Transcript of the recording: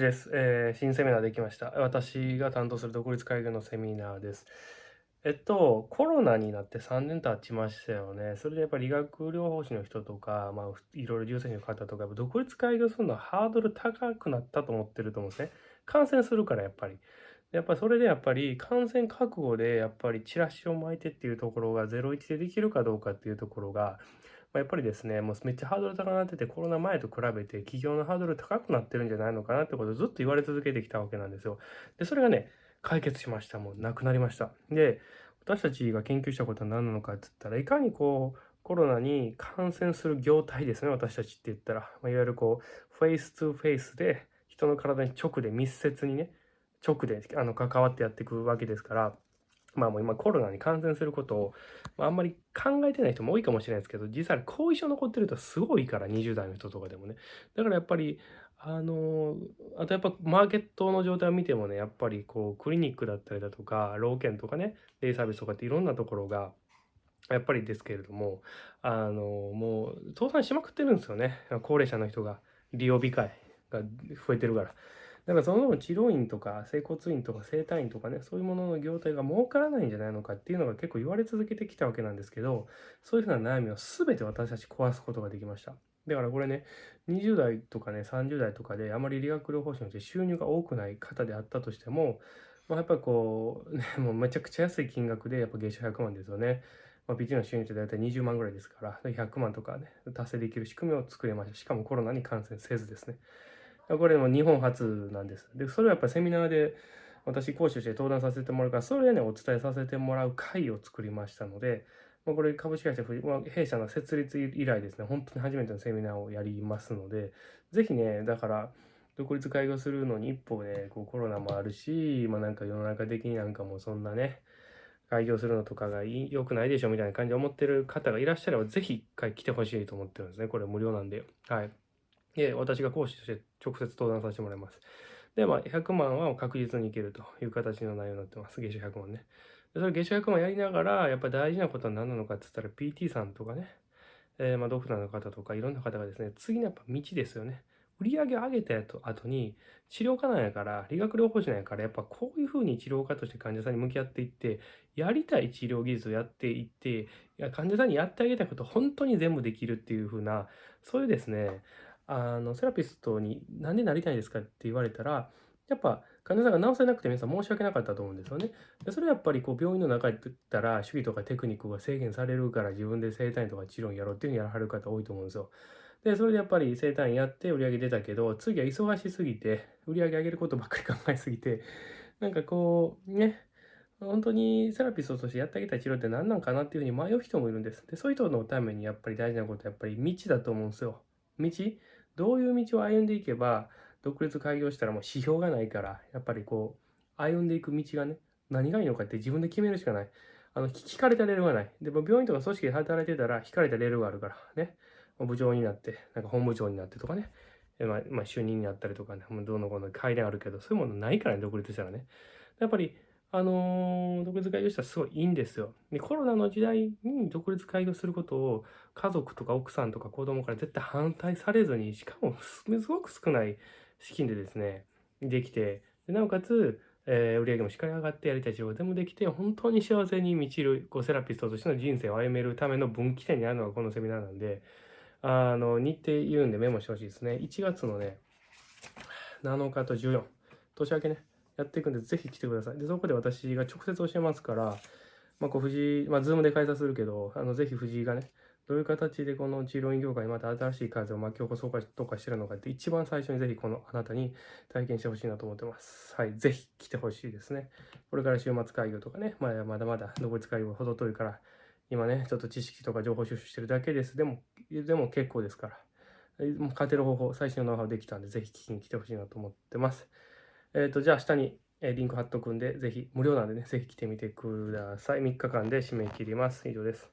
です、えー、新セミナーできました。私が担当する独立会議のセミナーです。えっと、コロナになって3年経ちましたよね。それでやっぱり理学療法士の人とか、まあ、いろいろ重症の方とか、独立会議をするのはハードル高くなったと思ってると思うんですね。感染するからやっぱり。やっぱそれでやっぱり感染覚悟でやっぱりチラシを巻いてっていうところが01でできるかどうかっていうところがまあ、やっぱりですね、もうめっちゃハードル高くなってて、コロナ前と比べて企業のハードル高くなってるんじゃないのかなってことをずっと言われ続けてきたわけなんですよ。で、それがね、解決しました。もうなくなりました。で、私たちが研究したことは何なのかって言ったら、いかにこう、コロナに感染する業態ですね、私たちって言ったら。まあ、いわゆるこう、フェイス2フェイスで、人の体に直で密接にね、直であの関わってやっていくわけですから、まあもう今コロナに感染することを、まあ、あんまり考えてない人も多いかもしれないですけど、実際後遺症残ってるとすごいから、20代の人とかでもね。だからやっぱり、あのあとやっぱマーケットの状態を見てもね、やっぱりこうクリニックだったりだとか、老犬とかね、デイサービスとかっていろんなところが、やっぱりですけれども、あのもう倒産しまくってるんですよね。高齢者の人が、利用控えが増えてるから。だかその治療院とか整骨院とか整体院とかね、そういうものの業態が儲からないんじゃないのかっていうのが結構言われ続けてきたわけなんですけど、そういうふうな悩みを全て私たち壊すことができました。だからこれね、20代とかね、30代とかであまり理学療法士の収入が多くない方であったとしても、まあ、やっぱこう、ね、もうめちゃくちゃ安い金額でやっぱ月収100万ですよね。まあ、PG の収入って大体20万ぐらいですから、100万とかね、達成できる仕組みを作れました。しかもコロナに感染せずですね。これも日本初なんです。で、それはやっぱりセミナーで私講師として登壇させてもらうから、それでね、お伝えさせてもらう会を作りましたので、まあ、これ株式会社、まあ、弊社の設立以来ですね、本当に初めてのセミナーをやりますので、ぜひね、だから、独立開業するのに一歩ね、こうコロナもあるし、まあなんか世の中的になんかもうそんなね、開業するのとかが良くないでしょみたいな感じで思ってる方がいらっしゃれば、ぜひ一回来てほしいと思ってるんですね。これ無料なんで。はい。で、私が講師として直接登壇させてもらいます。で、まあ、100万は確実にいけるという形の内容になってます。月収100万ね。でそれ月収100万やりながら、やっぱり大事なことは何なのかって言ったら、PT さんとかね、えー、まあ、ドクターの方とか、いろんな方がですね、次のやっぱ道ですよね。売り上げ上げた後に、治療家なんやから、理学療法士なんやから、やっぱこういうふうに治療家として患者さんに向き合っていって、やりたい治療技術をやっていって、いや患者さんにやってあげたいこと本当に全部できるっていうふうな、そういうですね、あの、セラピストになんでなりたいですかって言われたら、やっぱ患者さんが治せなくて皆さん申し訳なかったと思うんですよね。でそれはやっぱりこう病院の中に行ったら主義とかテクニックが制限されるから自分で整体院とか治療院やろうっていうふうにやらはる方多いと思うんですよ。で、それでやっぱり整体院やって売り上げ出たけど、次は忙しすぎて、売り上げ上げることばっかり考えすぎて、なんかこう、ね、本当にセラピストとしてやってあげた治療って何なんかなっていうふうに迷う人もいるんです。で、そういう人のためにやっぱり大事なことはやっぱり道だと思うんですよ。道どういう道を歩んでいけば、独立開業したらもう指標がないから、やっぱりこう、歩んでいく道がね、何がいいのかって自分で決めるしかない。あの、聞かれたレールがない。でも病院とか組織で働いてたら、引かれたレールがあるからね。部長になって、なんか本部長になってとかね。まあ、まあ、就任になったりとかね、どうのこうの階段あるけど、そういうものないからね、独立したらね。やっぱり、あのー、独立開業したらすごいいいんですよ。で、コロナの時代に独立開業することを家族とか奥さんとか子供から絶対反対されずに、しかもすごく少ない資金でですね、できて、でなおかつ、えー、売り上げもしっかり上がってやりたい仕事でもできて、本当に幸せに満ちる、こうセラピストとしての人生を歩めるための分岐点にあるのがこのセミナーなんで、あの、日程言うんでメモしてほしいですね。1月のね、7日と14、年明けね、やっていくんで、ぜひ来てください。で、そこで私が直接教えますから、まあ、こう、藤井、まあ、ズームで開催するけど、あの、ぜひ藤井がね、どういう形でこの治療院業界にまた新しい風を巻き起こそうかとかしてるのかって一番最初にぜひこのあなたに体験してほしいなと思ってます。はい。ぜひ来てほしいですね。これから週末会議とかね、まだまだまだ独立会議も程遠いから、今ね、ちょっと知識とか情報収集してるだけです。でも、でも結構ですから。もう勝てる方法、最新のノウハウできたんで、ぜひ聞きに来てほしいなと思ってます。えっ、ー、と、じゃあ下にリンク貼っとくんで、ぜひ、無料なんでね、ぜひ来てみてください。3日間で締め切ります。以上です。